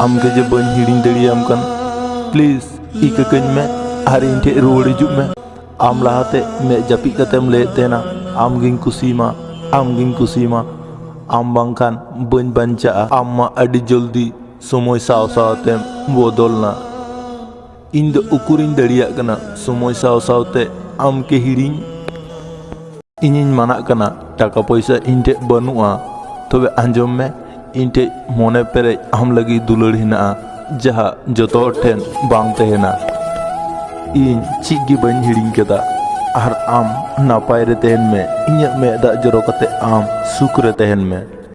am ban hirin hiding am kan Please, ik kany me, hari inte rode ju me. Am la hate me japi tem le tena. Am gin kusima, am gin kusima. Am bangkan ban banca amma adi joldi somoy saw sawtem bodolna. Inda ukurin dariak ya kana somoy saw te am ke hirin inin mana kana taka poisa inte banua tobe anjom me इनटे मोने पेरे हम लगी दुलड़ हे जहा जो ठेन बांग तहना इन चिगी बन हिड़िंग और आम नापाय में इन्या में दा आम सुख रे तहन में